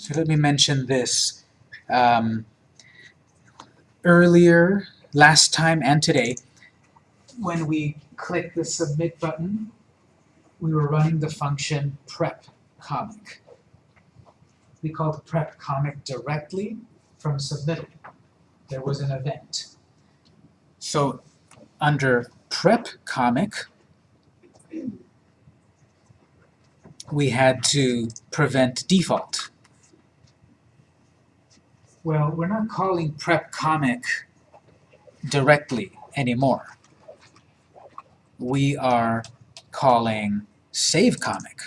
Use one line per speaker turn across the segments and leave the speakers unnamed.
So let me mention this. Um, earlier, last time and today, when we click the submit button, we were running the function prep comic. We called prep comic directly from submittal. There was an event. So under prep comic, we had to prevent default. Well, we're not calling prep comic directly anymore. We are calling save comic.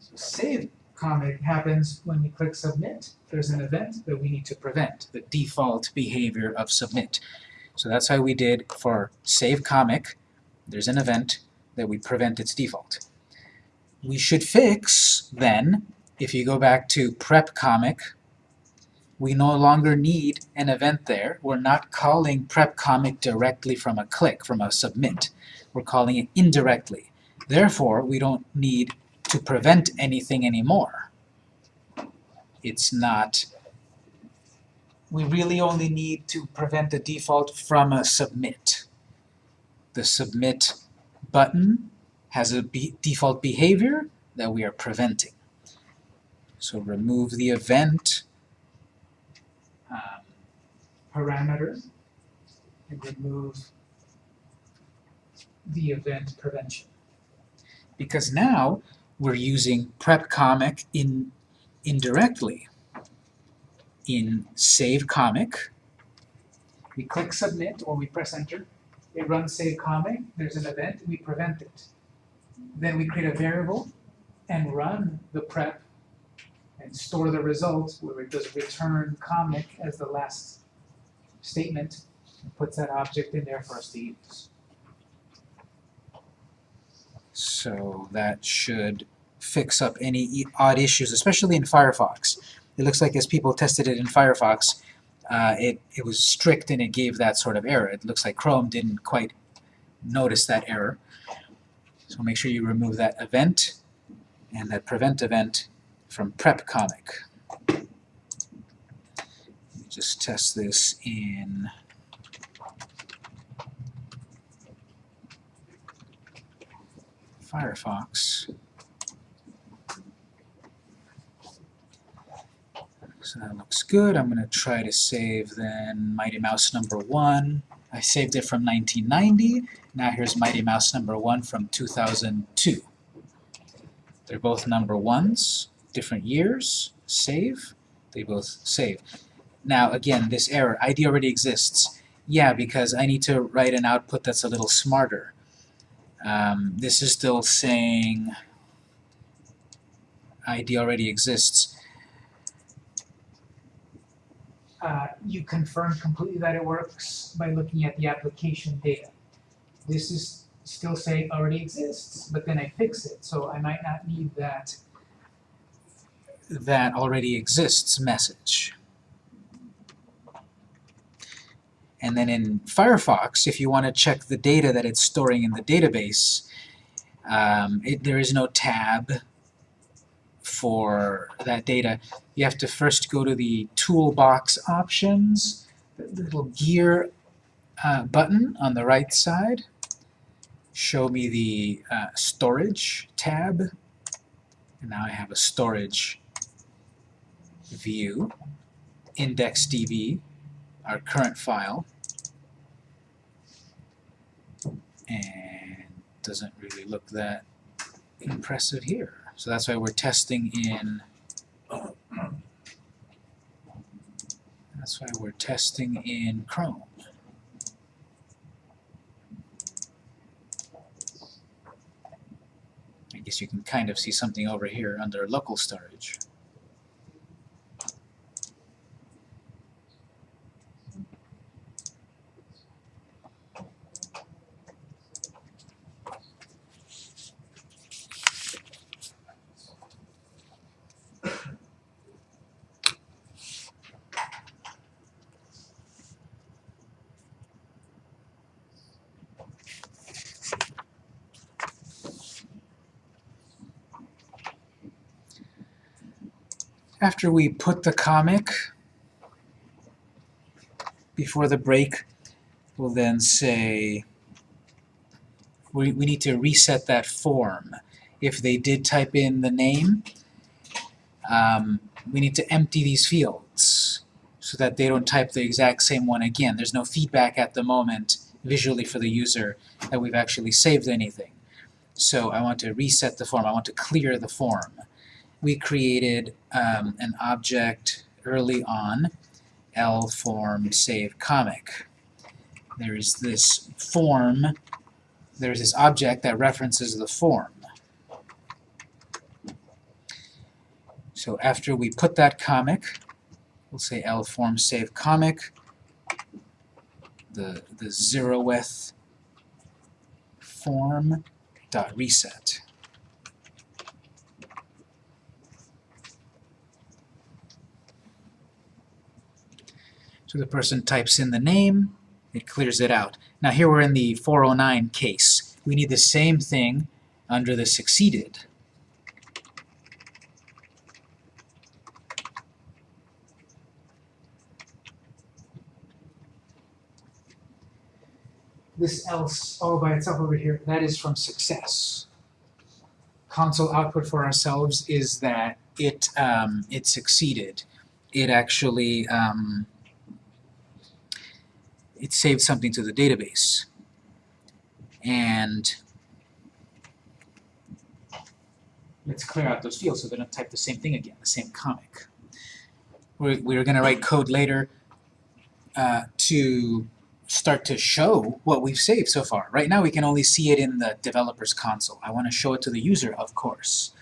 So save comic happens when we click submit. There's an event that we need to prevent, the default behavior of submit. So that's how we did for save comic. There's an event that we prevent its default. We should fix, then, if you go back to prep comic, we no longer need an event there. We're not calling prep comic directly from a click, from a submit. We're calling it indirectly. Therefore, we don't need to prevent anything anymore. It's not we really only need to prevent the default from a submit. The submit button has a be default behavior that we are preventing. So remove the event um, and remove the event prevention. Because now we're using prep comic in indirectly in save comic. We click submit or we press enter. It runs save comic, there's an event, we prevent it. Then we create a variable and run the prep and store the result where it does return comic as the last statement and puts that object in there for us to use. So that should fix up any odd issues, especially in Firefox. It looks like as people tested it in Firefox, uh, it, it was strict and it gave that sort of error. It looks like Chrome didn't quite notice that error. So make sure you remove that event and that prevent event from prep comic. just test this in Firefox. So that looks good. I'm going to try to save then Mighty Mouse number 1. I saved it from 1990. Now here's Mighty Mouse number 1 from 2002. They're both number 1s, different years. Save. They both save. Now again, this error, ID already exists. Yeah, because I need to write an output that's a little smarter. Um, this is still saying ID already exists. uh, you confirm completely that it works by looking at the application data. This is still saying already exists, but then I fix it, so I might not need that that already exists message. And then in Firefox, if you want to check the data that it's storing in the database, um, it, there is no tab for that data, you have to first go to the toolbox options, the little gear uh, button on the right side, show me the uh, storage tab, and now I have a storage view, IndexedDB, our current file, and doesn't really look that impressive here. So that's why we're testing in that's why we're testing in Chrome. I guess you can kind of see something over here under local storage. After we put the comic, before the break, we'll then say we, we need to reset that form. If they did type in the name, um, we need to empty these fields so that they don't type the exact same one again. There's no feedback at the moment visually for the user that we've actually saved anything. So I want to reset the form. I want to clear the form. We created um, an object early on, L form save comic. There's this form, there's this object that references the form. So after we put that comic, we'll say L form save comic, the, the zeroth form dot reset. So the person types in the name, it clears it out. Now here we're in the 409 case. We need the same thing under the succeeded. This else all by itself over here, that is from success. Console output for ourselves is that it, um, it succeeded. It actually um, it saved something to the database. And let's clear out those fields so they don't type the same thing again, the same comic. We're, we're going to write code later uh, to start to show what we've saved so far. Right now we can only see it in the developer's console. I want to show it to the user, of course.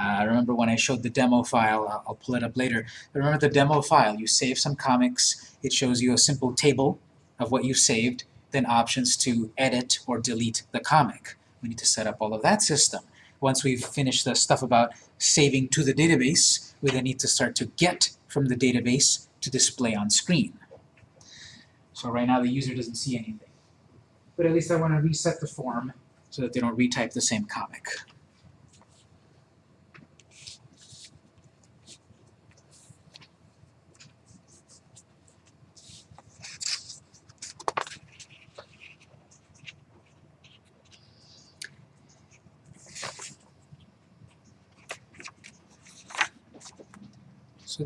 Uh, remember when I showed the demo file, I'll, I'll pull it up later. But remember the demo file, you save some comics, it shows you a simple table of what you saved, then options to edit or delete the comic. We need to set up all of that system. Once we've finished the stuff about saving to the database, we then need to start to get from the database to display on screen. So right now the user doesn't see anything. But at least I want to reset the form so that they don't retype the same comic.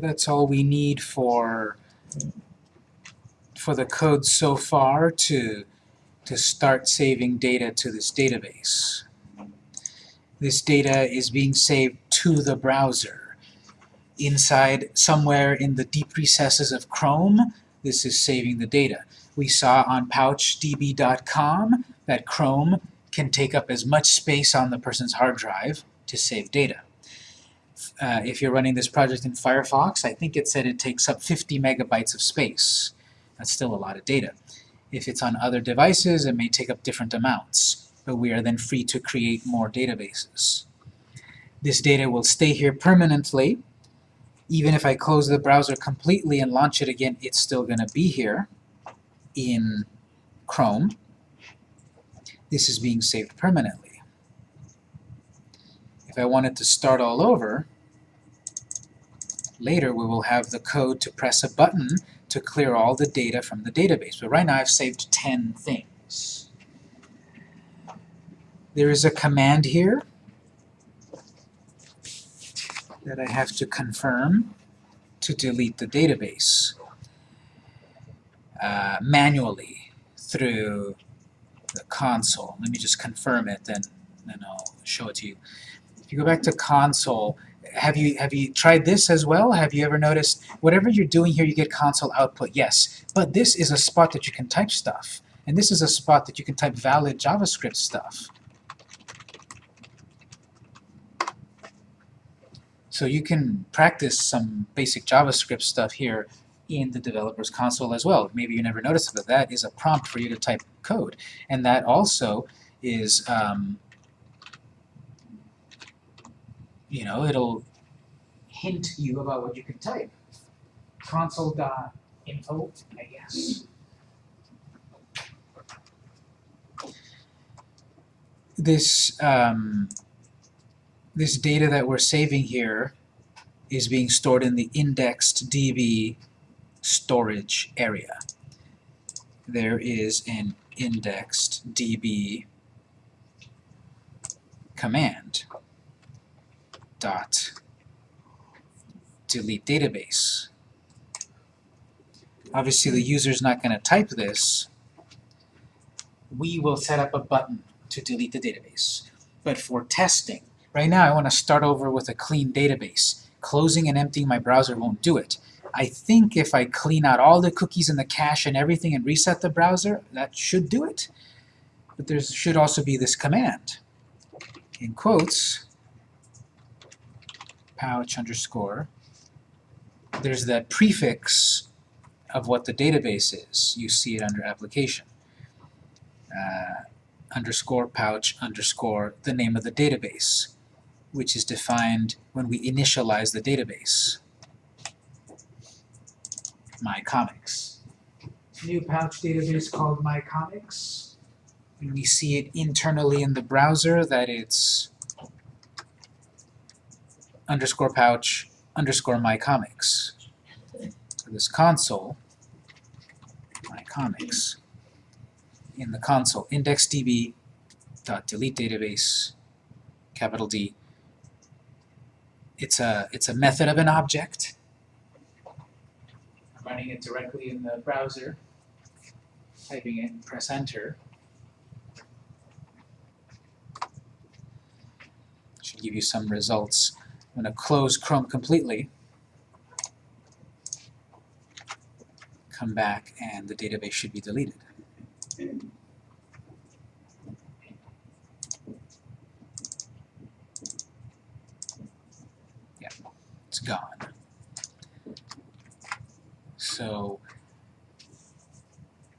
That's all we need for for the code so far to to start saving data to this database. This data is being saved to the browser. Inside, somewhere in the deep recesses of Chrome, this is saving the data. We saw on pouchdb.com that Chrome can take up as much space on the person's hard drive to save data. Uh, if you're running this project in Firefox, I think it said it takes up 50 megabytes of space. That's still a lot of data. If it's on other devices, it may take up different amounts, but we are then free to create more databases. This data will stay here permanently. Even if I close the browser completely and launch it again, it's still going to be here in Chrome. This is being saved permanently. If I wanted to start all over, later we will have the code to press a button to clear all the data from the database. But right now I've saved 10 things. There is a command here that I have to confirm to delete the database uh, manually through the console. Let me just confirm it, then, then I'll show it to you. If you go back to console, have you have you tried this as well? Have you ever noticed whatever you're doing here, you get console output? Yes, but this is a spot that you can type stuff, and this is a spot that you can type valid JavaScript stuff. So you can practice some basic JavaScript stuff here in the developer's console as well. Maybe you never noticed but that is a prompt for you to type code. And that also is um, you know, it'll hint you about what you can type. Console.info, I guess. This, um, this data that we're saving here is being stored in the indexed DB storage area. There is an indexed DB command dot delete database. Obviously the user's not going to type this. We will set up a button to delete the database. But for testing, right now I want to start over with a clean database. Closing and emptying my browser won't do it. I think if I clean out all the cookies and the cache and everything and reset the browser, that should do it. But there should also be this command. In quotes, pouch underscore. There's that prefix of what the database is. You see it under application. Uh, underscore pouch underscore the name of the database, which is defined when we initialize the database. My Comics. New pouch database called My Comics. And we see it internally in the browser that it's underscore pouch underscore My Comics. For this console, My Comics, in the console, indexdb dot delete database, capital D. It's a it's a method of an object I'm running it directly in the browser, typing it, press enter. Should give you some results. I'm going to close Chrome completely, come back, and the database should be deleted. Yeah, it's gone. So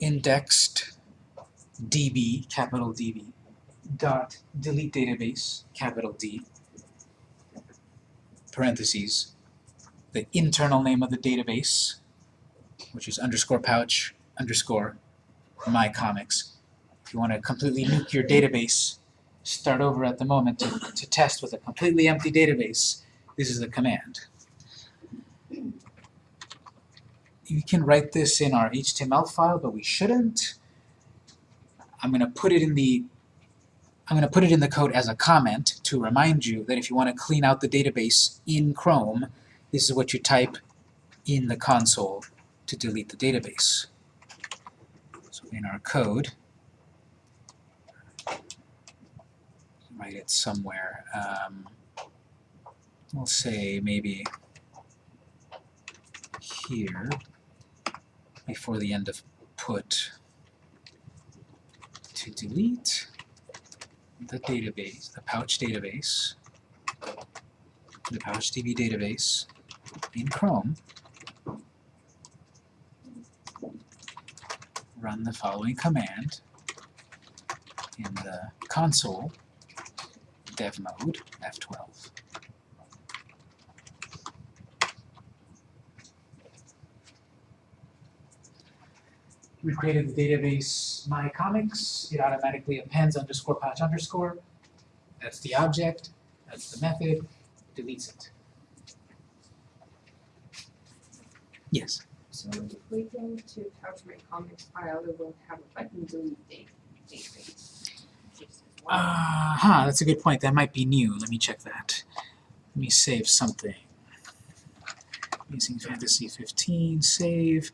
indexed db, capital DB, dot delete database, capital D, parentheses, the internal name of the database, which is underscore pouch underscore my comics. If you want to completely nuke your database, start over at the moment to, to test with a completely empty database, this is the command you can write this in our HTML file, but we shouldn't. I'm going to put it in the I'm going to put it in the code as a comment to remind you that if you want to clean out the database in Chrome, this is what you type in the console to delete the database. So in our code, write it somewhere. Um, we'll say maybe here before the end of put to delete the database, the pouch database, the PouchDB database in Chrome, run the following command in the console dev mode F12. We created the database my comics. It automatically appends underscore pouch underscore. That's the object. That's the method. Deletes it. Yes.
So if we go to pouch my comics file, it will have a button delete date database. Just as well.
Uh huh, that's a good point. That might be new. Let me check that. Let me save something. Using Fantasy 15, save.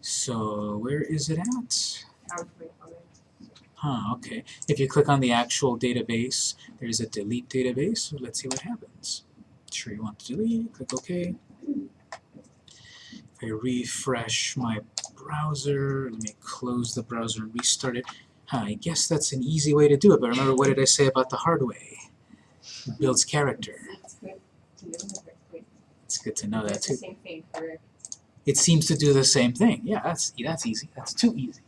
So where is it at? Huh, okay. If you click on the actual database, there's a delete database. So let's see what happens. Sure you want to delete, click OK. If I refresh my browser, let me close the browser and restart it. Huh, I guess that's an easy way to do it, but remember what did I say about the hard way? It builds character.
It's good to know that we-
It's good to know that too. It seems to do the same thing. Yeah, that's that's easy. That's too easy.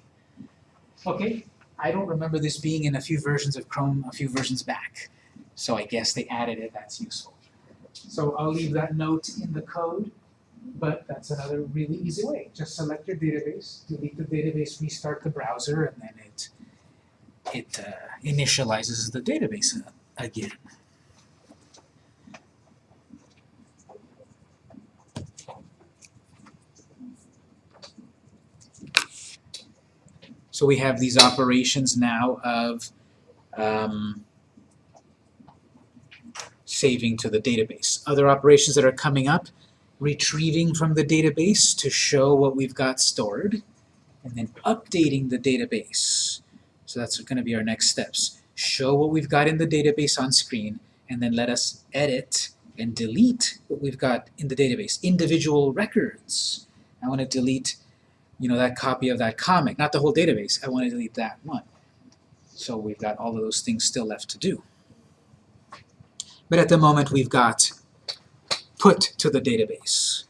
Okay, I don't remember this being in a few versions of Chrome a few versions back, so I guess they added it. That's useful. So I'll leave that note in the code, but that's another really easy way. Just select your database, delete the database, restart the browser, and then it it uh, initializes the database again. So we have these operations now of um, saving to the database. Other operations that are coming up, retrieving from the database to show what we've got stored, and then updating the database. So that's going to be our next steps. Show what we've got in the database on screen, and then let us edit and delete what we've got in the database. Individual records. I want to delete, you know, that copy of that comic, not the whole database. I want to delete that one. So we've got all of those things still left to do. But at the moment we've got put to the database.